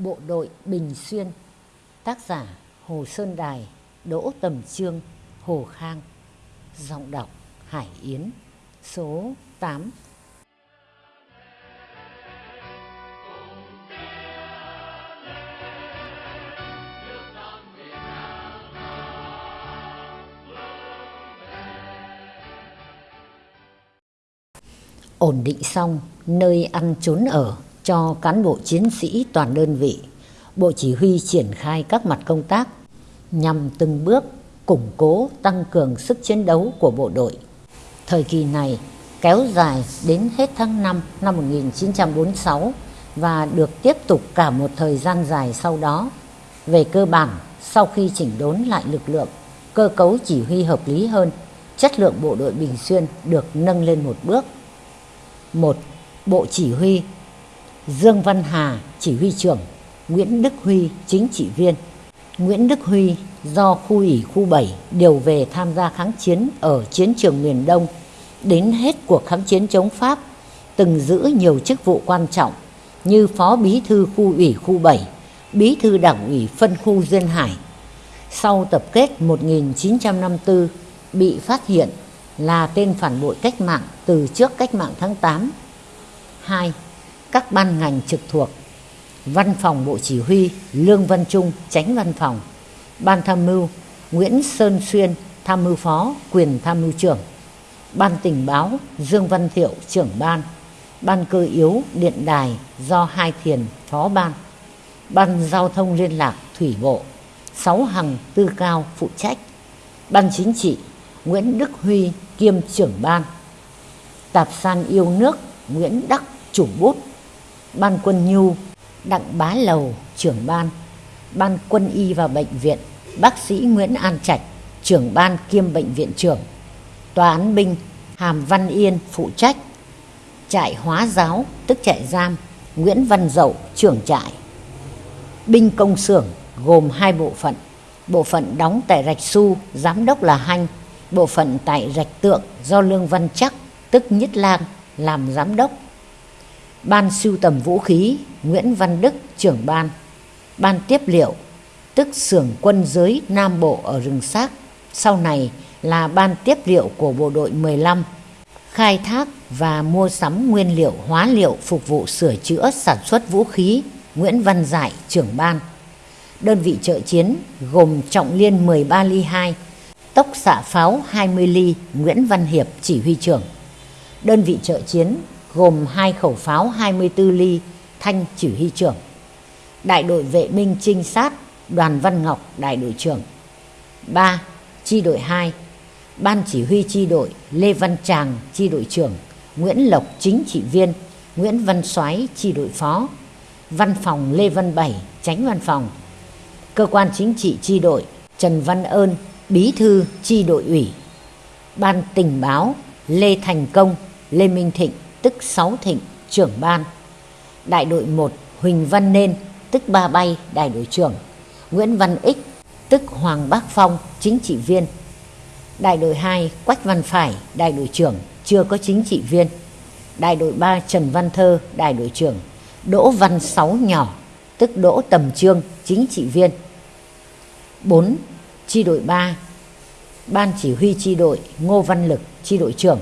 Bộ đội Bình Xuyên, Tác giả Hồ Sơn Đài, Đỗ Tầm Trương, Hồ Khang. Giọng đọc Hải Yến, Số 8 ổn định xong, nơi ăn trốn ở cho cán bộ chiến sĩ toàn đơn vị, Bộ Chỉ huy triển khai các mặt công tác nhằm từng bước củng cố tăng cường sức chiến đấu của bộ đội. Thời kỳ này kéo dài đến hết tháng 5 năm 1946 và được tiếp tục cả một thời gian dài sau đó. Về cơ bản, sau khi chỉnh đốn lại lực lượng, cơ cấu chỉ huy hợp lý hơn, chất lượng bộ đội Bình Xuyên được nâng lên một bước. Một, Bộ Chỉ huy Dương Văn Hà chỉ huy trưởng, Nguyễn Đức Huy chính trị viên. Nguyễn Đức Huy do khu ủy khu 7 điều về tham gia kháng chiến ở chiến trường miền Đông đến hết cuộc kháng chiến chống Pháp, từng giữ nhiều chức vụ quan trọng như Phó Bí thư khu ủy khu 7, Bí thư Đảng ủy phân khu Duyên Hải. Sau tập kết 1954 bị phát hiện là tên phản bội cách mạng từ trước cách mạng tháng 8. 2 các ban ngành trực thuộc, Văn phòng Bộ Chỉ huy Lương Văn Trung, Tránh Văn phòng, Ban Tham mưu Nguyễn Sơn Xuyên, Tham mưu Phó, Quyền Tham mưu trưởng, Ban Tình báo Dương Văn Thiệu, trưởng ban, Ban Cơ yếu Điện đài do Hai Thiền, Phó ban, Ban Giao thông Liên lạc Thủy bộ, Sáu Hằng Tư Cao phụ trách, Ban Chính trị Nguyễn Đức Huy kiêm trưởng ban, Tạp san yêu nước Nguyễn Đắc chủ bút Ban quân nhu, Đặng Bá Lầu, trưởng ban Ban quân y và bệnh viện, Bác sĩ Nguyễn An Trạch, trưởng ban kiêm bệnh viện trưởng, Tòa án binh, Hàm Văn Yên phụ trách, Trại hóa giáo, tức trại giam, Nguyễn Văn Dậu, trưởng trại. Binh công xưởng gồm hai bộ phận Bộ phận đóng tại Rạch Su Giám đốc là Hanh, Bộ phận tại Rạch Tượng do Lương Văn Chắc, tức Nhất Lang, làm giám đốc. Ban sưu tầm vũ khí, Nguyễn Văn Đức, trưởng ban. Ban tiếp liệu, tức xưởng quân giới Nam Bộ ở rừng xác. Sau này là ban tiếp liệu của bộ đội 15 khai thác và mua sắm nguyên liệu, hóa liệu phục vụ sửa chữa, sản xuất vũ khí, Nguyễn Văn Giải, trưởng ban. Đơn vị trợ chiến gồm trọng liên 13 ly 2 tốc xạ pháo 20 ly, Nguyễn Văn Hiệp chỉ huy trưởng. Đơn vị trợ chiến gồm hai khẩu pháo 24 ly Thanh chỉ huy trưởng. Đại đội vệ binh trinh sát Đoàn Văn Ngọc đại đội trưởng. 3. Chi đội 2 Ban chỉ huy chi đội Lê Văn Tràng chi đội trưởng, Nguyễn Lộc chính trị viên, Nguyễn Văn Soái chi đội phó, Văn phòng Lê Văn Bảy tránh văn phòng. Cơ quan chính trị chi đội Trần Văn Ơn bí thư chi đội ủy. Ban tình báo Lê Thành Công, Lê Minh Thịnh tức Sáu Thịnh, trưởng ban. Đại đội 1 Huỳnh Văn Nên, tức Ba Bay, đại đội trưởng. Nguyễn Văn Ích, tức Hoàng Bác Phong, chính trị viên. Đại đội 2 Quách Văn Phải, đại đội trưởng, chưa có chính trị viên. Đại đội 3 Trần Văn Thơ, đại đội trưởng. Đỗ Văn Sáu nhỏ, tức Đỗ Tầm Trương, chính trị viên. 4. Chi đội 3 Ban chỉ huy chi đội Ngô Văn Lực, chi đội trưởng.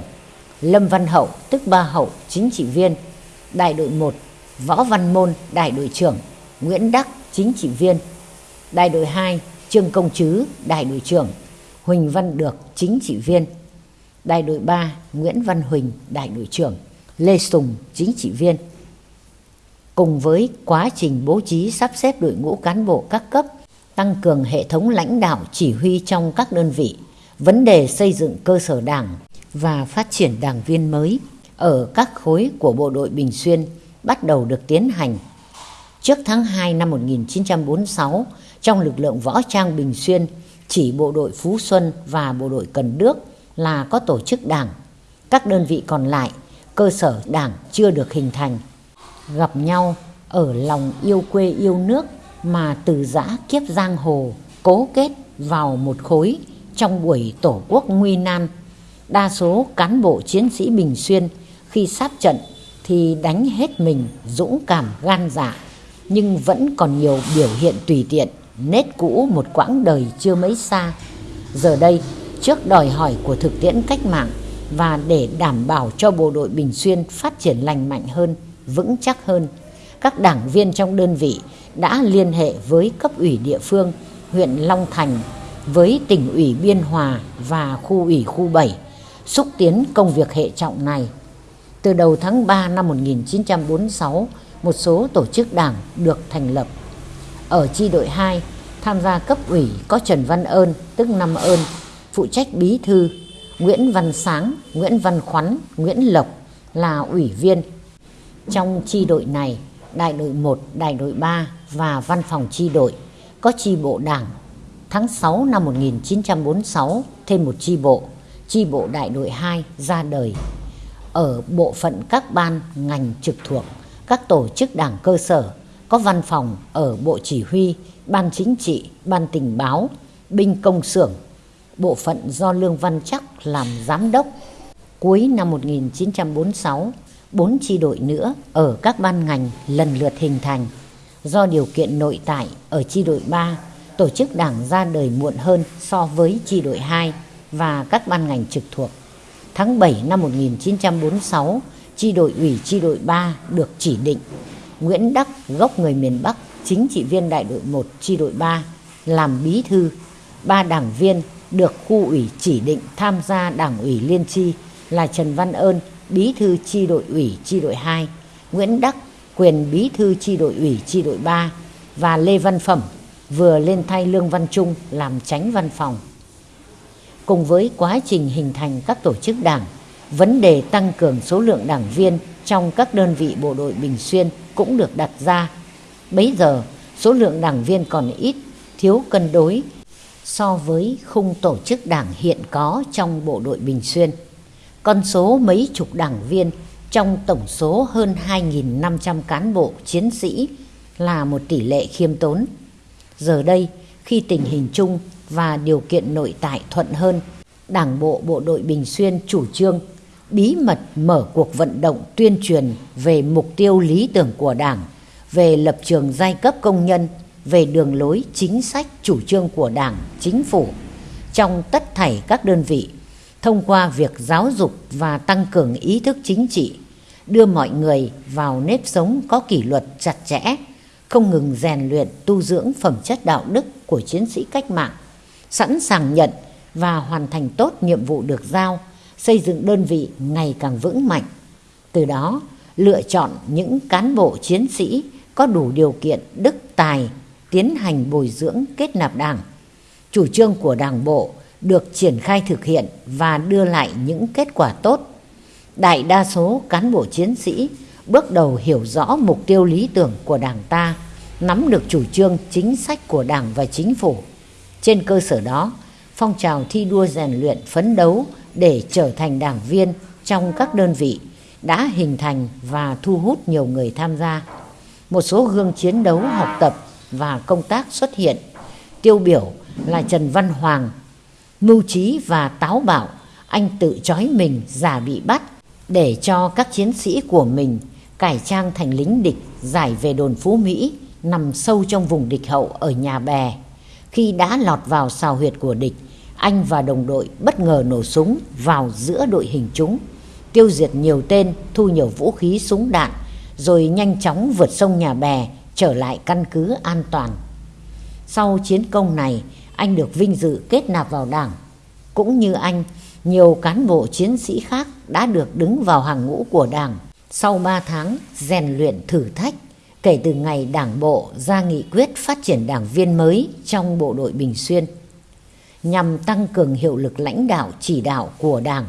Lâm Văn Hậu tức Ba Hậu chính trị viên, đại đội 1 Võ Văn Môn đại đội trưởng, Nguyễn Đắc chính trị viên, đại đội 2 Trương Công Trứ đại đội trưởng, Huỳnh Văn Được chính trị viên, đại đội 3 Nguyễn Văn Huỳnh đại đội trưởng, Lê Sùng chính trị viên. Cùng với quá trình bố trí sắp xếp đội ngũ cán bộ các cấp, tăng cường hệ thống lãnh đạo chỉ huy trong các đơn vị, vấn đề xây dựng cơ sở đảng và phát triển đảng viên mới ở các khối của bộ đội Bình Xuyên bắt đầu được tiến hành. Trước tháng 2 năm 1946, trong lực lượng võ trang Bình Xuyên, chỉ bộ đội Phú Xuân và bộ đội Cần Đước là có tổ chức đảng. Các đơn vị còn lại, cơ sở đảng chưa được hình thành. Gặp nhau ở lòng yêu quê yêu nước mà từ giã kiếp giang hồ cố kết vào một khối trong buổi tổ quốc nguy nan đa số cán bộ chiến sĩ Bình Xuyên khi sát trận thì đánh hết mình dũng cảm gan dạ, nhưng vẫn còn nhiều biểu hiện tùy tiện, nết cũ một quãng đời chưa mấy xa. Giờ đây, trước đòi hỏi của thực tiễn cách mạng và để đảm bảo cho bộ đội Bình Xuyên phát triển lành mạnh hơn, vững chắc hơn, các đảng viên trong đơn vị đã liên hệ với cấp ủy địa phương huyện Long Thành, với tỉnh ủy Biên Hòa và khu ủy khu 7 xúc tiến công việc hệ trọng này. Từ đầu tháng 3 năm 1946, một số tổ chức đảng được thành lập. Ở chi đội 2, tham gia cấp ủy có Trần Văn Ơn, tức Năm Ơn, phụ trách bí thư, Nguyễn Văn Sáng, Nguyễn Văn Khoắn, Nguyễn Lộc là ủy viên. Trong chi đội này, đại đội 1, đại đội 3 và văn phòng chi đội có chi bộ đảng. Tháng 6 năm 1946 thêm một chi bộ, chi bộ đại đội 2 ra đời. Ở bộ phận các ban ngành trực thuộc, các tổ chức đảng cơ sở có văn phòng ở Bộ Chỉ huy, Ban Chính trị, Ban Tình báo, Binh Công xưởng, bộ phận do Lương Văn Chắc làm giám đốc. Cuối năm 1946, bốn chi đội nữa ở các ban ngành lần lượt hình thành. Do điều kiện nội tại ở chi đội 3, tổ chức đảng ra đời muộn hơn so với chi đội 2 và các ban ngành trực thuộc. Tháng 7 năm 1946, chi đội ủy chi đội 3 được chỉ định. Nguyễn Đắc, gốc người miền Bắc, chính trị viên đại đội 1 chi đội 3, làm bí thư. Ba đảng viên được khu ủy chỉ định tham gia đảng ủy liên chi là Trần Văn Ơn, bí thư chi đội ủy chi đội 2, Nguyễn Đắc, quyền bí thư chi đội ủy chi đội 3 và Lê Văn Phẩm vừa lên thay Lương Văn Trung làm tránh văn phòng. Cùng với quá trình hình thành các tổ chức đảng, vấn đề tăng cường số lượng đảng viên trong các đơn vị bộ đội Bình Xuyên cũng được đặt ra. Bấy giờ, số lượng đảng viên còn ít, thiếu cân đối so với khung tổ chức đảng hiện có trong bộ đội Bình Xuyên. Con số mấy chục đảng viên trong tổng số hơn 2.500 cán bộ chiến sĩ là một tỷ lệ khiêm tốn. Giờ đây, khi tình hình chung và điều kiện nội tại thuận hơn, Đảng bộ Bộ đội Bình Xuyên chủ trương bí mật mở cuộc vận động tuyên truyền về mục tiêu lý tưởng của Đảng, về lập trường giai cấp công nhân, về đường lối chính sách chủ trương của Đảng, chính phủ. Trong tất thảy các đơn vị thông qua việc giáo dục và tăng cường ý thức chính trị, đưa mọi người vào nếp sống có kỷ luật chặt chẽ, không ngừng rèn luyện tu dưỡng phẩm chất đạo đức của chiến sĩ cách mạng, sẵn sàng nhận và hoàn thành tốt nhiệm vụ được giao, xây dựng đơn vị ngày càng vững mạnh. Từ đó, lựa chọn những cán bộ chiến sĩ có đủ điều kiện đức tài tiến hành bồi dưỡng kết nạp đảng. Chủ trương của đảng bộ được triển khai thực hiện và đưa lại những kết quả tốt. Đại đa số cán bộ chiến sĩ bước đầu hiểu rõ mục tiêu lý tưởng của Đảng ta, nắm được chủ trương chính sách của Đảng và Chính phủ. Trên cơ sở đó, phong trào thi đua rèn luyện phấn đấu để trở thành đảng viên trong các đơn vị đã hình thành và thu hút nhiều người tham gia. Một số gương chiến đấu học tập và công tác xuất hiện. Tiêu biểu là Trần Văn Hoàng, mưu trí và táo bạo, anh tự trói mình giả bị bắt để cho các chiến sĩ của mình cải trang thành lính địch giải về đồn Phú Mỹ nằm sâu trong vùng địch hậu ở nhà bè. Khi đã lọt vào xào huyệt của địch, anh và đồng đội bất ngờ nổ súng vào giữa đội hình chúng, tiêu diệt nhiều tên, thu nhiều vũ khí súng đạn, rồi nhanh chóng vượt sông nhà bè trở lại căn cứ an toàn. Sau chiến công này, anh được vinh dự kết nạp vào đảng. Cũng như anh, nhiều cán bộ chiến sĩ khác đã được đứng vào hàng ngũ của đảng sau 3 tháng rèn luyện thử thách kể từ ngày đảng bộ ra nghị quyết phát triển đảng viên mới trong bộ đội Bình Xuyên nhằm tăng cường hiệu lực lãnh đạo chỉ đạo của đảng,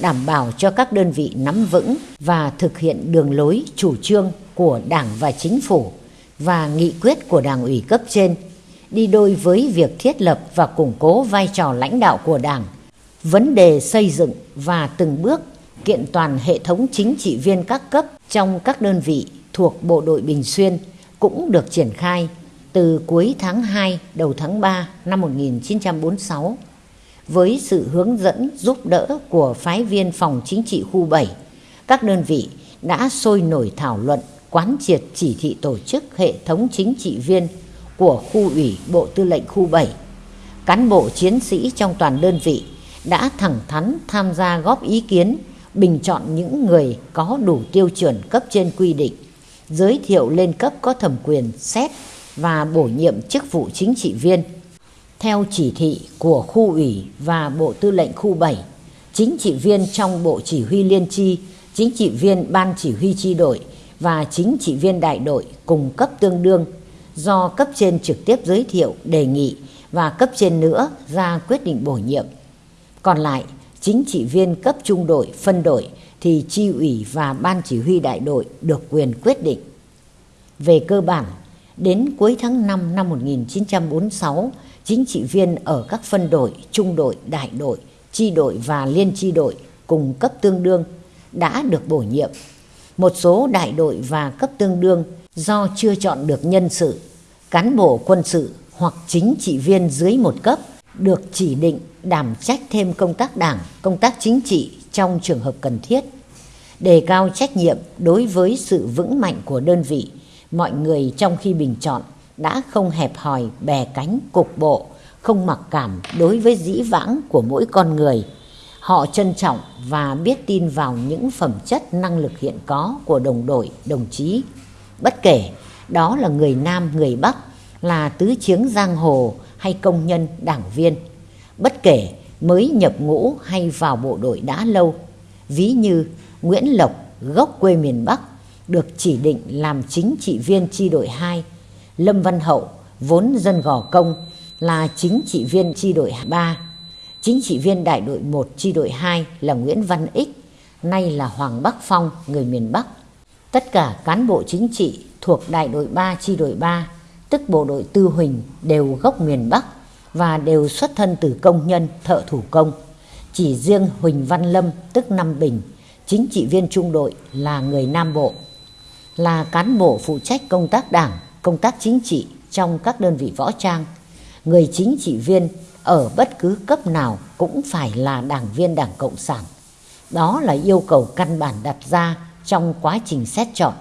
đảm bảo cho các đơn vị nắm vững và thực hiện đường lối chủ trương của đảng và chính phủ và nghị quyết của đảng ủy cấp trên đi đôi với việc thiết lập và củng cố vai trò lãnh đạo của Đảng, vấn đề xây dựng và từng bước kiện toàn hệ thống chính trị viên các cấp trong các đơn vị thuộc Bộ đội Bình Xuyên cũng được triển khai từ cuối tháng 2 đầu tháng 3 năm 1946 với sự hướng dẫn giúp đỡ của phái viên phòng chính trị khu 7 các đơn vị đã sôi nổi thảo luận quán triệt chỉ thị tổ chức hệ thống chính trị viên của khu ủy Bộ Tư lệnh khu 7. Cán bộ chiến sĩ trong toàn đơn vị đã thẳng thắn tham gia góp ý kiến, bình chọn những người có đủ tiêu chuẩn cấp trên quy định, giới thiệu lên cấp có thẩm quyền xét và bổ nhiệm chức vụ chính trị viên. Theo chỉ thị của khu ủy và Bộ Tư lệnh khu 7, chính trị viên trong Bộ Chỉ huy Liên chi, chính trị viên Ban Chỉ huy chi đội và chính trị viên đại đội cùng cấp tương đương do cấp trên trực tiếp giới thiệu, đề nghị và cấp trên nữa ra quyết định bổ nhiệm. Còn lại, chính trị viên cấp trung đội, phân đội thì chi ủy và ban chỉ huy đại đội được quyền quyết định. Về cơ bản, đến cuối tháng 5 năm 1946, chính trị viên ở các phân đội, trung đội, đại đội, chi đội và liên chi đội cùng cấp tương đương đã được bổ nhiệm. Một số đại đội và cấp tương đương do chưa chọn được nhân sự, cán bộ quân sự hoặc chính trị viên dưới một cấp được chỉ định đảm trách thêm công tác đảng, công tác chính trị trong trường hợp cần thiết. Đề cao trách nhiệm đối với sự vững mạnh của đơn vị, mọi người trong khi bình chọn đã không hẹp hòi bè cánh cục bộ, không mặc cảm đối với dĩ vãng của mỗi con người. Họ trân trọng và biết tin vào những phẩm chất năng lực hiện có của đồng đội, đồng chí. Bất kể đó là người Nam, người Bắc, là tứ chiếng giang hồ hay công nhân, đảng viên. Bất kể mới nhập ngũ hay vào bộ đội đã lâu. Ví như Nguyễn Lộc, gốc quê miền Bắc, được chỉ định làm chính trị viên chi đội 2. Lâm Văn Hậu, vốn dân gò công, là chính trị viên chi đội 3. Chính trị viên đại đội 1 chi đội 2 là Nguyễn Văn Ích, nay là Hoàng Bắc Phong, người miền Bắc. Tất cả cán bộ chính trị thuộc đại đội 3 chi đội 3 tức bộ đội Tư Huỳnh đều gốc miền Bắc và đều xuất thân từ công nhân, thợ thủ công. Chỉ riêng Huỳnh Văn Lâm tức nam Bình, chính trị viên trung đội là người Nam Bộ, là cán bộ phụ trách công tác đảng, công tác chính trị trong các đơn vị võ trang. Người chính trị viên ở bất cứ cấp nào cũng phải là đảng viên Đảng Cộng sản. Đó là yêu cầu căn bản đặt ra trong quá trình xét chọn.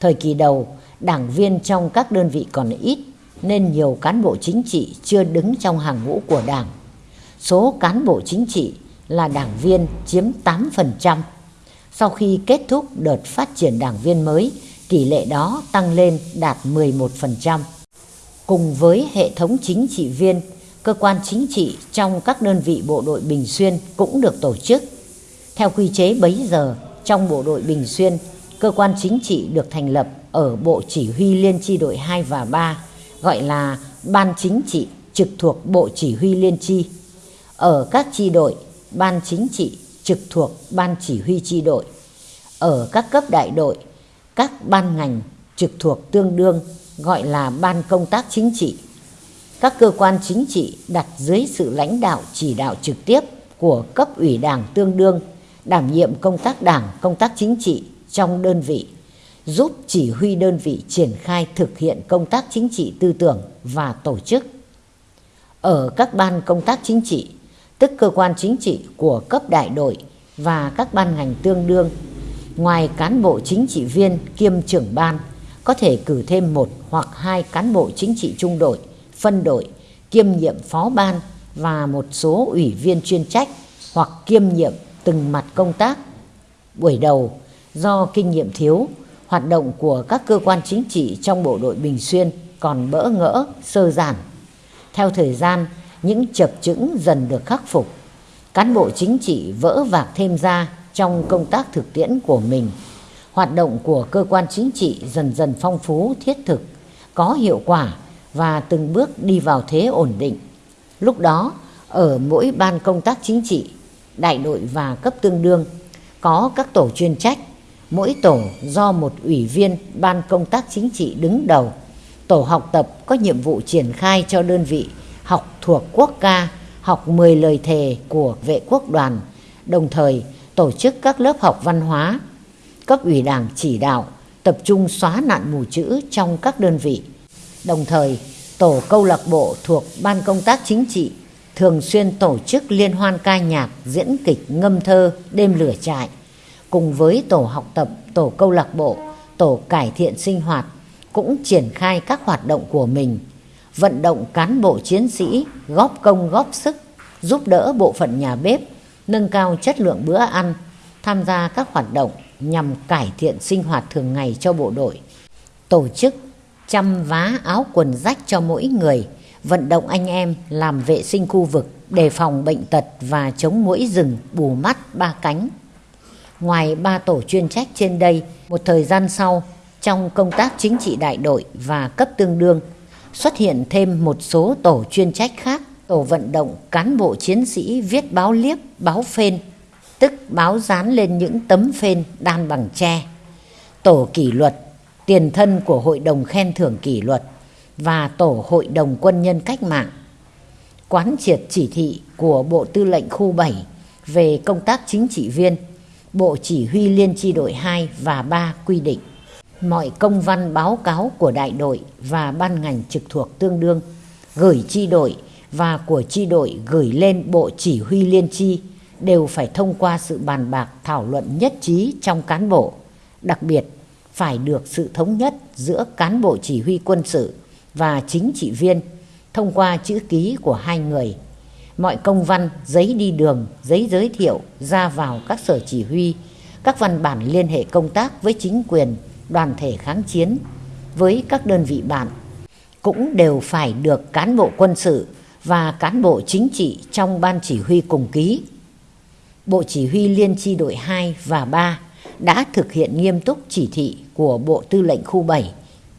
Thời kỳ đầu, đảng viên trong các đơn vị còn ít nên nhiều cán bộ chính trị chưa đứng trong hàng ngũ của đảng. Số cán bộ chính trị là đảng viên chiếm 8%. Sau khi kết thúc đợt phát triển đảng viên mới, tỷ lệ đó tăng lên đạt 11%. Cùng với hệ thống chính trị viên, cơ quan chính trị trong các đơn vị bộ đội Bình Xuyên cũng được tổ chức. Theo quy chế bấy giờ, trong bộ đội Bình Xuyên, cơ quan chính trị được thành lập ở Bộ Chỉ huy Liên chi đội 2 và 3, gọi là Ban Chính trị trực thuộc Bộ Chỉ huy Liên chi. Ở các chi đội, Ban Chính trị trực thuộc Ban Chỉ huy chi đội. Ở các cấp đại đội, các ban ngành trực thuộc tương đương gọi là Ban Công tác Chính trị. Các cơ quan chính trị đặt dưới sự lãnh đạo chỉ đạo trực tiếp của cấp ủy đảng tương đương đảm nhiệm công tác đảng, công tác chính trị trong đơn vị giúp chỉ huy đơn vị triển khai thực hiện công tác chính trị tư tưởng và tổ chức. Ở các ban công tác chính trị, tức cơ quan chính trị của cấp đại đội và các ban ngành tương đương, ngoài cán bộ chính trị viên kiêm trưởng ban, có thể cử thêm một hoặc hai cán bộ chính trị trung đội, phân đội, kiêm nhiệm phó ban và một số ủy viên chuyên trách hoặc kiêm nhiệm từng mặt công tác. Buổi đầu, do kinh nghiệm thiếu, hoạt động của các cơ quan chính trị trong bộ đội Bình Xuyên còn bỡ ngỡ, sơ giản. Theo thời gian, những chập chững dần được khắc phục. Cán bộ chính trị vỡ vạc thêm ra trong công tác thực tiễn của mình. Hoạt động của cơ quan chính trị dần dần phong phú, thiết thực, có hiệu quả và từng bước đi vào thế ổn định. Lúc đó, ở mỗi ban công tác chính trị, đại đội và cấp tương đương, có các tổ chuyên trách Mỗi tổ do một ủy viên ban công tác chính trị đứng đầu. Tổ học tập có nhiệm vụ triển khai cho đơn vị học thuộc quốc ca, học 10 lời thề của vệ quốc đoàn, đồng thời tổ chức các lớp học văn hóa. Cấp ủy đảng chỉ đạo tập trung xóa nạn mù chữ trong các đơn vị. Đồng thời, tổ câu lạc bộ thuộc ban công tác chính trị thường xuyên tổ chức liên hoan ca nhạc, diễn kịch, ngâm thơ, đêm lửa trại cùng với tổ học tập, tổ câu lạc bộ tổ cải thiện sinh hoạt cũng triển khai các hoạt động của mình, vận động cán bộ chiến sĩ góp công góp sức, giúp đỡ bộ phận nhà bếp, nâng cao chất lượng bữa ăn, tham gia các hoạt động nhằm cải thiện sinh hoạt thường ngày cho bộ đội, tổ chức chăm vá áo quần rách cho mỗi người, vận động anh em làm vệ sinh khu vực, đề phòng bệnh tật và chống mũi rừng bù mắt ba cánh. Ngoài ba tổ chuyên trách trên đây, một thời gian sau, trong công tác chính trị đại đội và cấp tương đương, xuất hiện thêm một số tổ chuyên trách khác, tổ vận động cán bộ chiến sĩ viết báo liếp, báo phên, tức báo dán lên những tấm phên đan bằng tre. Tổ kỷ luật, tiền thân của Hội đồng khen thưởng kỷ luật và Tổ Hội đồng quân nhân cách mạng. Quán triệt chỉ thị của Bộ Tư lệnh Khu 7 về công tác chính trị viên, Bộ Chỉ huy Liên chi đội 2 và 3 quy định mọi công văn báo cáo của đại đội và ban ngành trực thuộc tương đương gửi chi đội và của chi đội gửi lên Bộ Chỉ huy Liên chi đều phải thông qua sự bàn bạc thảo luận nhất trí trong cán bộ, đặc biệt phải được sự thống nhất giữa cán bộ chỉ huy quân sự và chính trị viên thông qua chữ ký của hai người. Mọi công văn, giấy đi đường, giấy giới thiệu ra vào các sở chỉ huy, các văn bản liên hệ công tác với chính quyền, đoàn thể kháng chiến, với các đơn vị bạn, cũng đều phải được cán bộ quân sự và cán bộ chính trị trong ban chỉ huy cùng ký. Bộ Chỉ huy Liên chi đội 2 và 3 đã thực hiện nghiêm túc chỉ thị của Bộ Tư lệnh Khu 7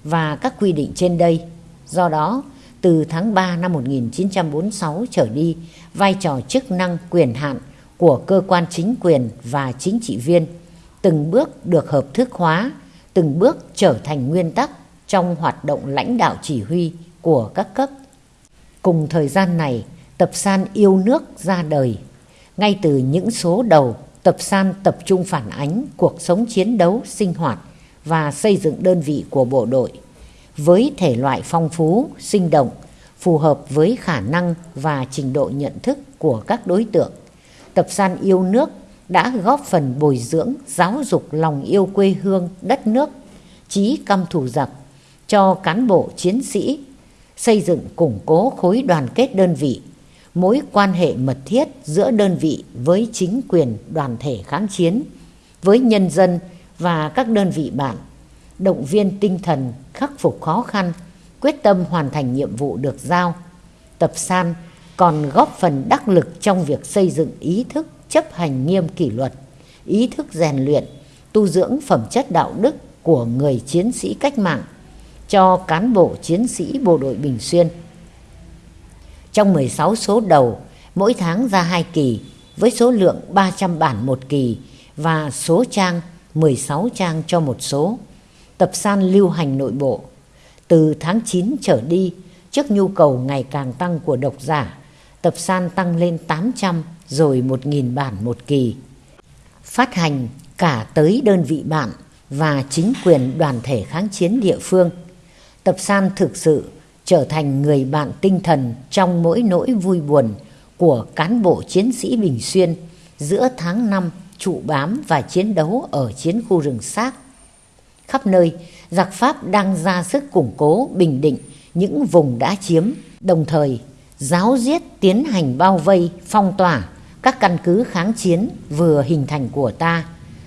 và các quy định trên đây. Do đó, từ tháng 3 năm 1946 trở đi, vai trò chức năng quyền hạn của cơ quan chính quyền và chính trị viên từng bước được hợp thức hóa, từng bước trở thành nguyên tắc trong hoạt động lãnh đạo chỉ huy của các cấp. Cùng thời gian này, tập san yêu nước ra đời. Ngay từ những số đầu, tập san tập trung phản ánh cuộc sống chiến đấu, sinh hoạt và xây dựng đơn vị của bộ đội với thể loại phong phú, sinh động, phù hợp với khả năng và trình độ nhận thức của các đối tượng. Tập san yêu nước đã góp phần bồi dưỡng, giáo dục lòng yêu quê hương, đất nước, trí căm thù giặc cho cán bộ chiến sĩ, xây dựng củng cố khối đoàn kết đơn vị, mối quan hệ mật thiết giữa đơn vị với chính quyền đoàn thể kháng chiến, với nhân dân và các đơn vị bạn, động viên tinh thần khắc phục khó khăn, quyết tâm hoàn thành nhiệm vụ được giao. Tập san còn góp phần đắc lực trong việc xây dựng ý thức chấp hành nghiêm kỷ luật, ý thức rèn luyện, tu dưỡng phẩm chất đạo đức của người chiến sĩ cách mạng cho cán bộ chiến sĩ bộ đội Bình Xuyên. Trong 16 số đầu, mỗi tháng ra hai kỳ với số lượng 300 bản một kỳ và số trang 16 trang cho một số. Tập san lưu hành nội bộ. Từ tháng 9 trở đi, trước nhu cầu ngày càng tăng của độc giả, tập san tăng lên 800 rồi 1.000 bản một kỳ. Phát hành cả tới đơn vị bạn và chính quyền đoàn thể kháng chiến địa phương. Tập san thực sự trở thành người bạn tinh thần trong mỗi nỗi vui buồn của cán bộ chiến sĩ Bình Xuyên giữa tháng 5 trụ bám và chiến đấu ở chiến khu rừng xác. Khắp nơi, giặc Pháp đang ra sức củng cố bình định những vùng đã chiếm, đồng thời giáo diết tiến hành bao vây, phong tỏa các căn cứ kháng chiến vừa hình thành của ta,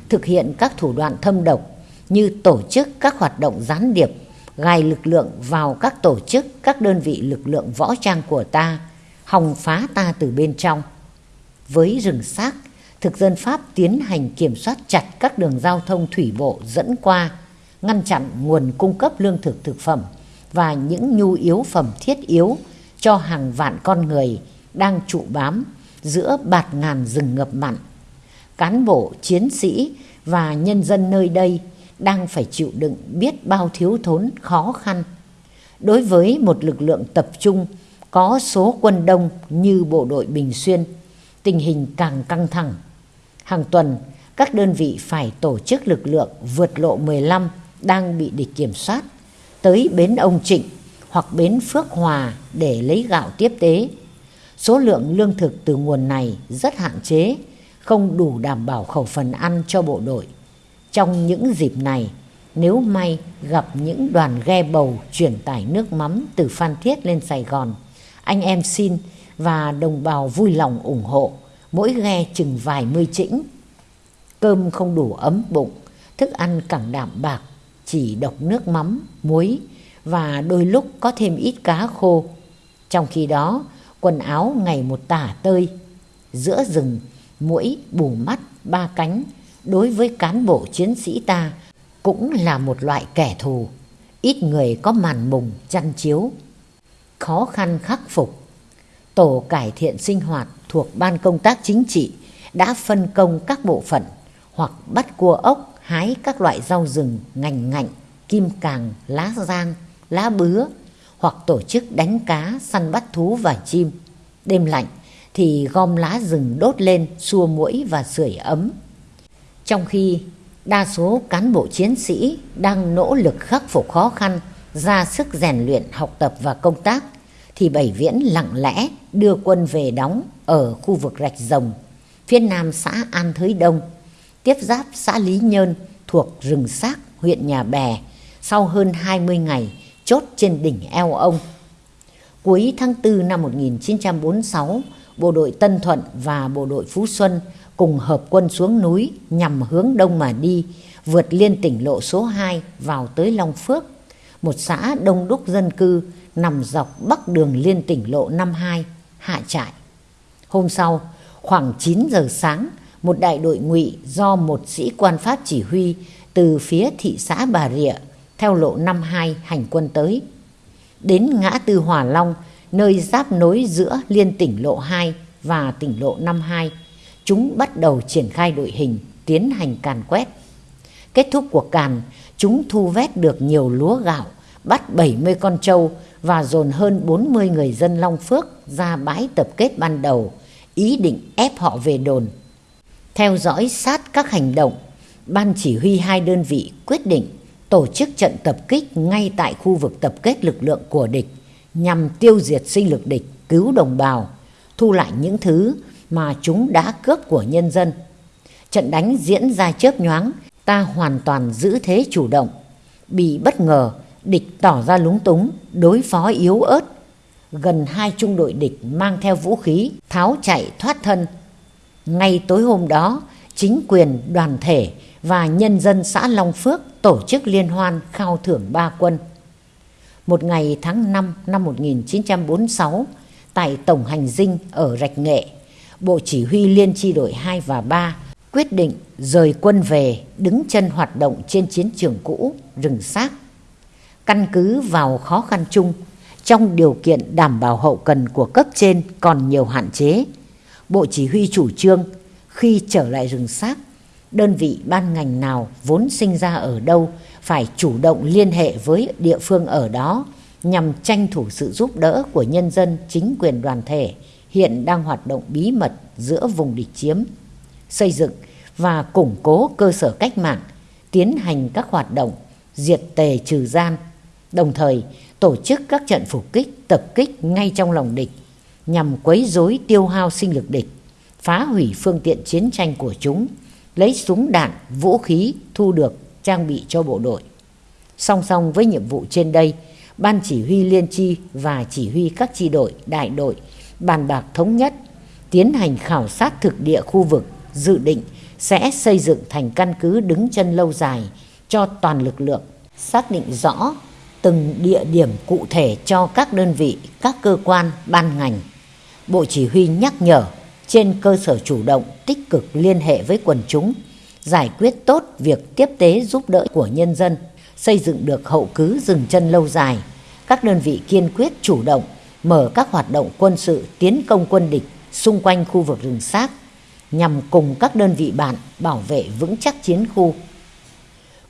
thực hiện các thủ đoạn thâm độc như tổ chức các hoạt động gián điệp, gài lực lượng vào các tổ chức, các đơn vị lực lượng võ trang của ta, hòng phá ta từ bên trong. Với rừng xác, thực dân Pháp tiến hành kiểm soát chặt các đường giao thông thủy bộ dẫn qua, ngăn chặn nguồn cung cấp lương thực thực phẩm và những nhu yếu phẩm thiết yếu cho hàng vạn con người đang trụ bám giữa bạt ngàn rừng ngập mặn. Cán bộ, chiến sĩ và nhân dân nơi đây đang phải chịu đựng biết bao thiếu thốn khó khăn. Đối với một lực lượng tập trung có số quân đông như bộ đội Bình Xuyên, tình hình càng căng thẳng. Hàng tuần, các đơn vị phải tổ chức lực lượng vượt lộ 15 đang bị địch kiểm soát tới bến ông Trịnh hoặc bến Phước Hòa để lấy gạo tiếp tế. Số lượng lương thực từ nguồn này rất hạn chế, không đủ đảm bảo khẩu phần ăn cho bộ đội. Trong những dịp này, nếu may gặp những đoàn ghe bầu chuyển tải nước mắm từ Phan Thiết lên Sài Gòn, anh em xin và đồng bào vui lòng ủng hộ, mỗi ghe chừng vài mươi chĩnh. Cơm không đủ ấm bụng, thức ăn cẳng đạm bạc, chỉ độc nước mắm, muối và đôi lúc có thêm ít cá khô. Trong khi đó, quần áo ngày một tả tơi. Giữa rừng, mũi bù mắt ba cánh đối với cán bộ chiến sĩ ta cũng là một loại kẻ thù. Ít người có màn mùng chăn chiếu. Khó khăn khắc phục. Tổ cải thiện sinh hoạt thuộc Ban công tác chính trị đã phân công các bộ phận hoặc bắt cua ốc hái các loại rau rừng ngành ngạnh, kim càng, lá giang, lá bứa hoặc tổ chức đánh cá, săn bắt thú và chim. Đêm lạnh thì gom lá rừng đốt lên xua mũi và sưởi ấm. Trong khi đa số cán bộ chiến sĩ đang nỗ lực khắc phục khó khăn, ra sức rèn luyện học tập và công tác, thì Bảy Viễn lặng lẽ đưa quân về đóng ở khu vực Rạch Rồng, phía nam xã An Thới Đông, tiếp giáp xã Lý Nhơn thuộc rừng xác huyện Nhà Bè sau hơn 20 ngày chốt trên đỉnh eo ông. Cuối tháng 4 năm 1946, bộ đội Tân Thuận và bộ đội Phú Xuân cùng hợp quân xuống núi nhằm hướng đông mà đi, vượt liên tỉnh lộ số 2 vào tới Long Phước, một xã đông đúc dân cư nằm dọc bắc đường liên tỉnh lộ 52, hạ trại. Hôm sau, khoảng 9 giờ sáng, một đại đội ngụy do một sĩ quan Pháp chỉ huy từ phía thị xã Bà Rịa theo lộ 52 hành quân tới. Đến ngã tư Hòa Long, nơi giáp nối giữa liên tỉnh lộ 2 và tỉnh lộ 52, chúng bắt đầu triển khai đội hình tiến hành càn quét. Kết thúc cuộc càn, chúng thu vét được nhiều lúa gạo, bắt 70 con trâu và dồn hơn 40 người dân Long Phước ra bãi tập kết ban đầu, ý định ép họ về đồn. Theo dõi sát các hành động, Ban chỉ huy hai đơn vị quyết định tổ chức trận tập kích ngay tại khu vực tập kết lực lượng của địch nhằm tiêu diệt sinh lực địch, cứu đồng bào, thu lại những thứ mà chúng đã cướp của nhân dân. Trận đánh diễn ra chớp nhoáng, ta hoàn toàn giữ thế chủ động. Bị bất ngờ, địch tỏ ra lúng túng, đối phó yếu ớt. Gần hai trung đội địch mang theo vũ khí, tháo chạy thoát thân. Ngay tối hôm đó, chính quyền, đoàn thể và nhân dân xã Long Phước tổ chức liên hoan khao thưởng ba quân. Một ngày tháng 5 năm 1946, tại Tổng Hành Dinh ở Rạch Nghệ, Bộ Chỉ huy Liên chi đội 2 và 3 quyết định rời quân về đứng chân hoạt động trên chiến trường cũ rừng xác. Căn cứ vào khó khăn chung, trong điều kiện đảm bảo hậu cần của cấp trên còn nhiều hạn chế, Bộ Chỉ huy chủ trương khi trở lại rừng xác, đơn vị ban ngành nào vốn sinh ra ở đâu phải chủ động liên hệ với địa phương ở đó nhằm tranh thủ sự giúp đỡ của nhân dân chính quyền đoàn thể hiện đang hoạt động bí mật giữa vùng địch chiếm, xây dựng và củng cố cơ sở cách mạng, tiến hành các hoạt động diệt tề trừ gian, đồng thời tổ chức các trận phục kích, tập kích ngay trong lòng địch nhằm quấy rối tiêu hao sinh lực địch, phá hủy phương tiện chiến tranh của chúng, lấy súng đạn, vũ khí thu được trang bị cho bộ đội. Song song với nhiệm vụ trên đây, Ban chỉ huy liên chi và chỉ huy các chi đội, đại đội bàn bạc thống nhất, tiến hành khảo sát thực địa khu vực, dự định sẽ xây dựng thành căn cứ đứng chân lâu dài cho toàn lực lượng, xác định rõ từng địa điểm cụ thể cho các đơn vị, các cơ quan, ban ngành. Bộ Chỉ huy nhắc nhở trên cơ sở chủ động, tích cực liên hệ với quần chúng, giải quyết tốt việc tiếp tế giúp đỡ của nhân dân, xây dựng được hậu cứ dừng chân lâu dài. Các đơn vị kiên quyết chủ động mở các hoạt động quân sự tiến công quân địch xung quanh khu vực rừng xác nhằm cùng các đơn vị bạn bảo vệ vững chắc chiến khu.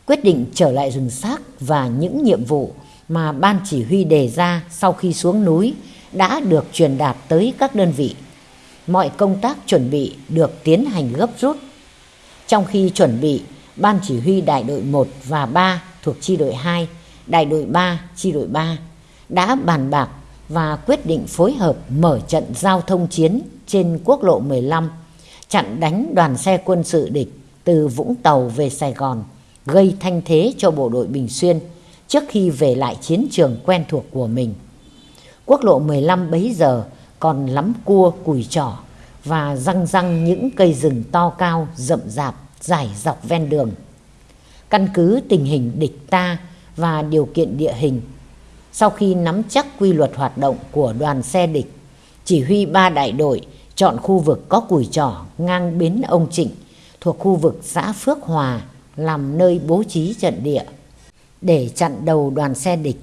Quyết định trở lại rừng xác và những nhiệm vụ mà ban chỉ huy đề ra sau khi xuống núi đã được truyền đạt tới các đơn vị. Mọi công tác chuẩn bị được tiến hành gấp rút. Trong khi chuẩn bị, ban chỉ huy đại đội 1 và 3 thuộc chi đội 2, đại đội 3, chi đội 3 đã bàn bạc và quyết định phối hợp mở trận giao thông chiến trên quốc lộ 15, chặn đánh đoàn xe quân sự địch từ Vũng Tàu về Sài Gòn gây thanh thế cho bộ đội Bình Xuyên trước khi về lại chiến trường quen thuộc của mình. Quốc lộ 15 bấy giờ còn lắm cua, cùi trỏ và răng răng những cây rừng to cao, rậm rạp, dài dọc ven đường. Căn cứ tình hình địch ta và điều kiện địa hình, sau khi nắm chắc quy luật hoạt động của đoàn xe địch, chỉ huy ba đại đội chọn khu vực có cùi trỏ ngang bến ông Trịnh thuộc khu vực xã Phước Hòa làm nơi bố trí trận địa. Để chặn đầu đoàn xe địch,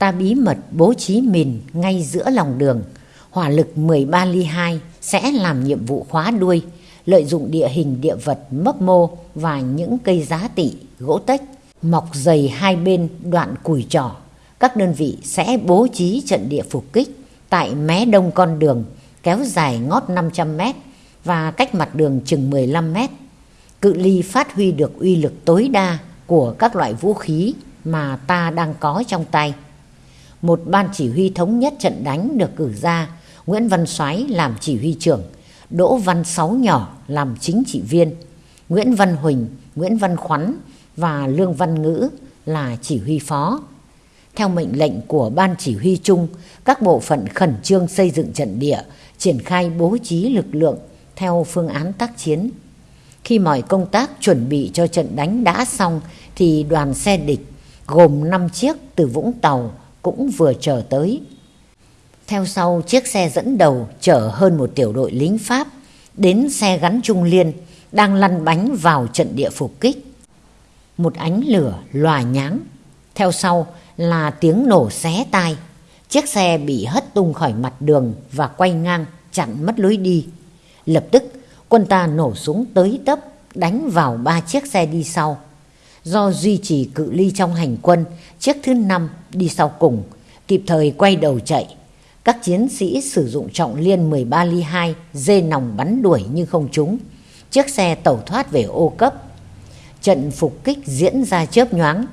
ta bí mật bố trí mìn ngay giữa lòng đường. Hỏa lực 13 ly 2 sẽ làm nhiệm vụ khóa đuôi, lợi dụng địa hình địa vật mấp mô và những cây giá tị, gỗ tách, mọc dày hai bên đoạn cùi trỏ. Các đơn vị sẽ bố trí trận địa phục kích tại mé đông con đường kéo dài ngót 500 mét và cách mặt đường chừng 15 mét. Cự ly phát huy được uy lực tối đa của các loại vũ khí mà ta đang có trong tay. Một ban chỉ huy thống nhất trận đánh được cử ra, Nguyễn Văn Soái làm chỉ huy trưởng, Đỗ Văn Sáu Nhỏ làm chính trị viên, Nguyễn Văn Huỳnh, Nguyễn Văn Khoắn và Lương Văn Ngữ là chỉ huy phó. Theo mệnh lệnh của ban chỉ huy chung, các bộ phận khẩn trương xây dựng trận địa, triển khai bố trí lực lượng theo phương án tác chiến. Khi mọi công tác chuẩn bị cho trận đánh đã xong thì đoàn xe địch gồm 5 chiếc từ Vũng Tàu cũng vừa chờ tới. Theo sau chiếc xe dẫn đầu chở hơn một tiểu đội lính Pháp đến xe gắn Trung Liên đang lăn bánh vào trận địa phục kích. Một ánh lửa lòa nháng, theo sau là tiếng nổ xé tai. Chiếc xe bị hất tung khỏi mặt đường và quay ngang chặn mất lối đi. Lập tức quân ta nổ súng tới tấp đánh vào ba chiếc xe đi sau. Do duy trì cự ly trong hành quân, chiếc thứ năm đi sau cùng, kịp thời quay đầu chạy. Các chiến sĩ sử dụng trọng liên 13 ly 2, dê nòng bắn đuổi nhưng không trúng. Chiếc xe tẩu thoát về ô cấp. Trận phục kích diễn ra chớp nhoáng.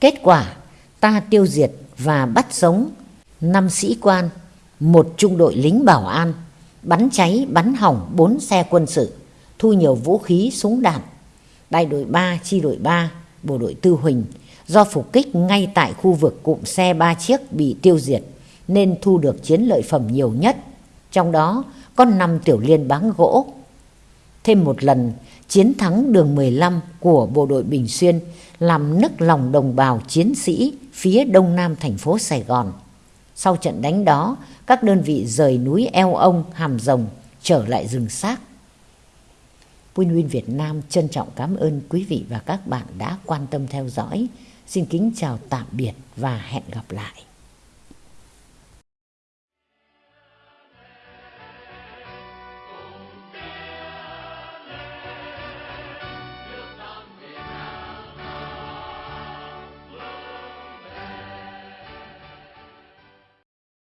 Kết quả, ta tiêu diệt và bắt sống năm sĩ quan, một trung đội lính bảo an, bắn cháy, bắn hỏng bốn xe quân sự, thu nhiều vũ khí, súng đạn. Đại đội 3, chi đội 3, bộ đội Tư Huỳnh do phục kích ngay tại khu vực cụm xe ba chiếc bị tiêu diệt nên thu được chiến lợi phẩm nhiều nhất. Trong đó có 5 tiểu liên báng gỗ. Thêm một lần, chiến thắng đường 15 của bộ đội Bình Xuyên làm nức lòng đồng bào chiến sĩ phía đông nam thành phố Sài Gòn. Sau trận đánh đó, các đơn vị rời núi Eo Ông, Hàm Rồng trở lại rừng xác. Win Win Việt Nam trân trọng cảm ơn quý vị và các bạn đã quan tâm theo dõi. Xin kính chào tạm biệt và hẹn gặp lại.